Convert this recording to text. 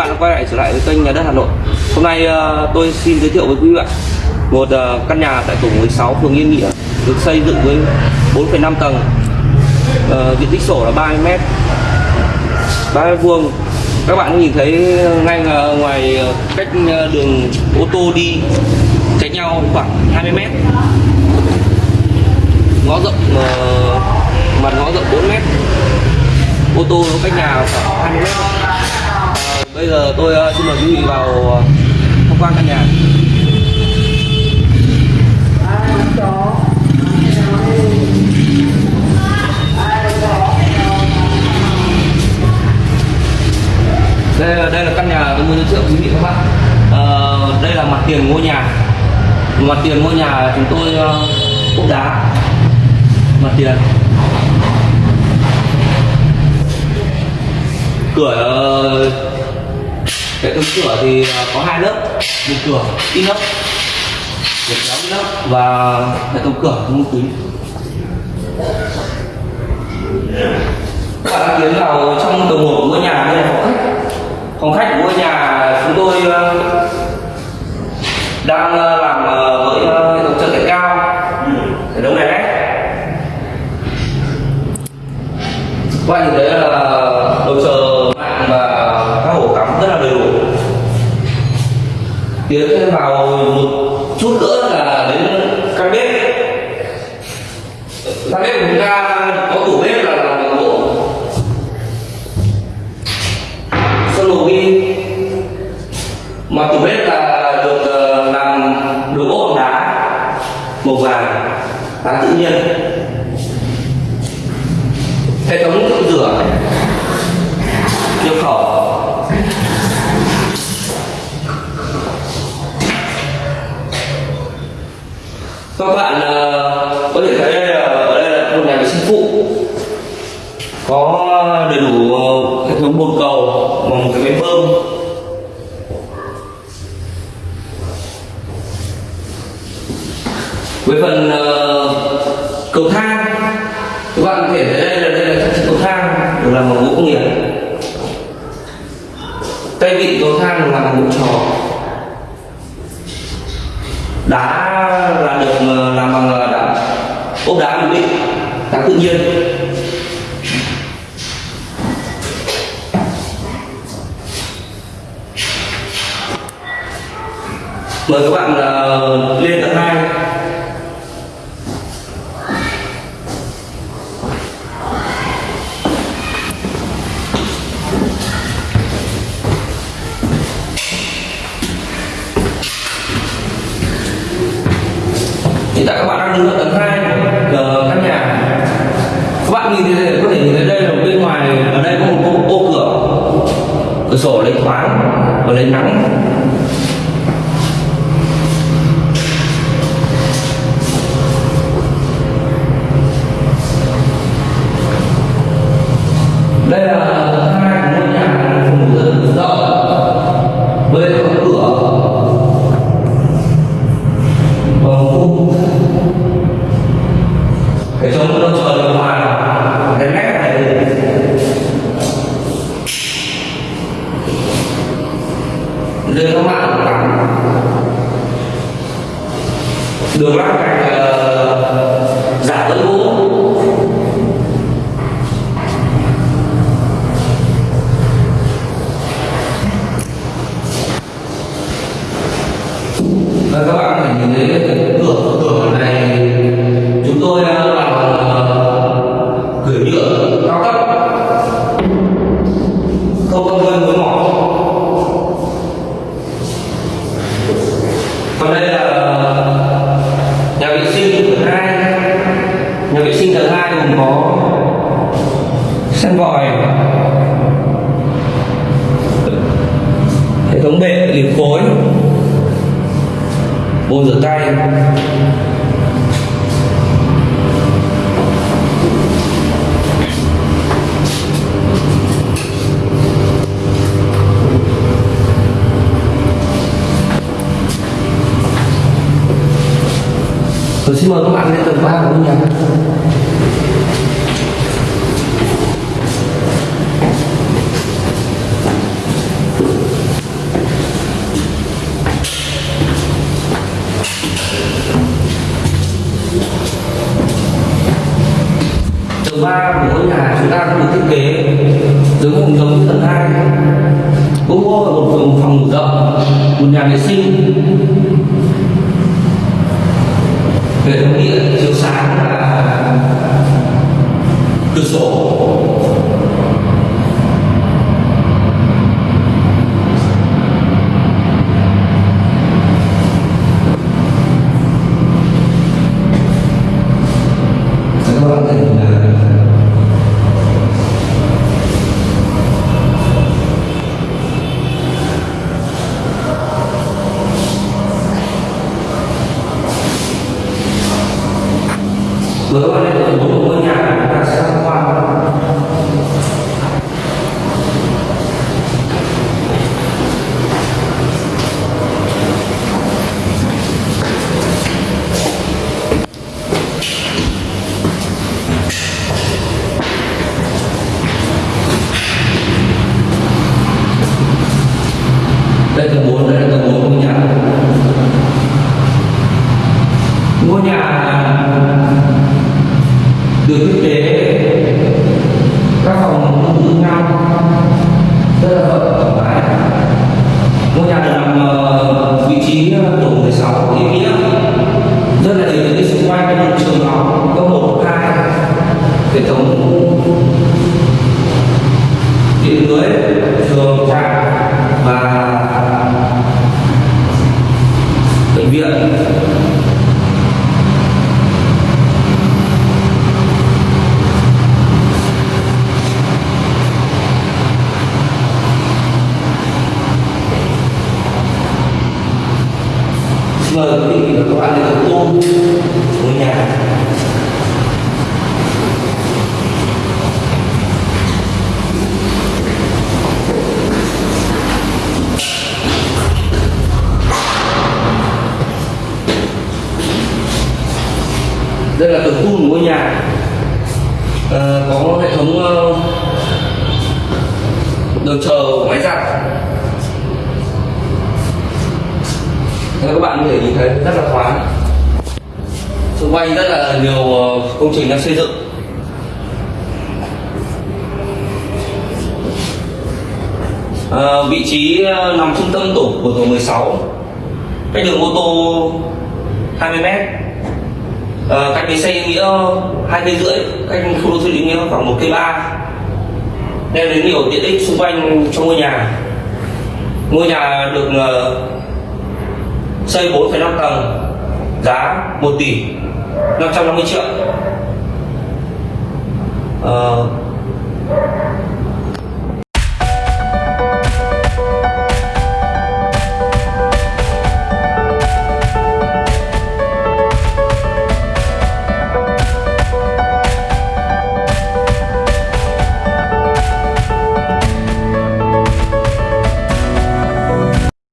bạn đã quay lại trở lại với kênh nhà đất Hà Nội. Hôm nay ờ, tôi xin giới thiệu với quý bạn một ờ, căn nhà tại tổ 16 phường Yên Nghĩa được xây dựng với 4,5 tầng, Ờ, diện tích sổ là 30 m, 30 vuông. Các bạn nhìn thấy ngay ờ, ngoài ờ, cách ờ, đường ô tô đi cách nhau khoảng 20 m. Ngõ rộng ờ, mặt ngõ rộng 4 m ô tô nó cách nhà khoảng 20 mét bây giờ tôi ờ, xin mời quý vị vào ờ, tham quan căn nhà. Đây là, đây là căn nhà tôi muốn giới thiệu quý vị các bạn. À, đây là mặt tiền ngôi nhà. Mặt tiền ngôi nhà chúng tôi uh, ốp đá. Mặt tiền. Cửa hệ cửa thì à, có hai lớp, một cửa ít lớp, một kéo ít lớp và hệ thống cửa không kính các bạn đã tiến vào trong tầng một của ngôi nhà đây là phòng khách phòng khách của ngôi nhà chúng tôi à, đang à, làm với hệ thống trần thạch cao. Hệ thống này đấy. Các bạn nhìn thấy là đầu chờ mạng và các ổ cắm rất là đầy đủ tiến thêm vào một chút nữa là đến căn bếp. Căn bếp của chúng ta có tủ bếp là làm bằng gỗ. Sơn màu ghi mà tủ bếp là được ờ, làm đồ gỗ bằng đá, màu vàng, đá tự nhiên. Hệ thống rửa. Các bạn uh, có thể thấy đây là ở đây là một nhà vệ sinh phụ. Có đầy đủ ờ, hệ thống bồn cầu và một cái máy bơm. Với phần uh, cầu thang. Các bạn có thể thấy đây là đây là trang trí cầu thang được làm bằng gỗ công nghiệp. Tay vịn cầu thang được làm bằng gỗ trò. Đá là được ờ, làm bằng ờ, đá ốp đá ổn định đá tự nhiên. Mời các bạn ờ, lên tầng hai. Nhìn thấy có thể nhìn thấy đây là bên ngoài ở đây có một ô, ô cửa. Cửa sổ lấy thoáng và lấy nắng. Đây các bạn tắm đường lát gạch uh, giả dẫn gỗ và các bạn có thể nhìn thấy hai có sân vòi. Hệ thống bệ liệt khối bồn rửa tay. Tôi xin mời các bạn lên tầng 3 của ngôi nhà số 3 của ngôi nhà chúng ta cũng được thiết kế giống giống giống tầng hai cũng có một phòng, phòng ngủ rộng một nhà vệ sinh. Hệ thống điện chiếu sáng và cửa sổ các bạn thấy là Với các bạn đây là bốn ngôi nhà chúng ta sẽ tham quan đây là bốn đây là tầng bốn ngôi nhà ngôi nhà được thiết kế các phòng tương tự nhau rất là rộng thoải mái ngôi nhà được nằm ờ, vị trí tổ 16 ý nghĩa rất là đầy tiện ích xung quanh có một trường học có một hai hệ thống điện lưới trường trạm và bệnh viện Xin mời quý vị và các bạn đến tham quan ngôi nhà đây là tầng khu của ngôi nhà. À, có hệ thống ờ, đường chờ máy giặt. Các bạn có thể nhìn thấy rất là thoáng. Xung quanh rất là nhiều ờ, công trình đang xây dựng. À, vị trí nằm trung tâm tổ của tổ 16 cách đường ô tô 20 mét. Ờ, cách bến xe Yên nghĩa hai cây rưỡi cách khu đô thị Yên nghĩa khoảng một cây ba. Đem đến nhiều tiện ích xung quanh trong ngôi nhà. Ngôi nhà được ờ, xây 4,5 tầng giá 1 tỷ 550 triệu. Uh,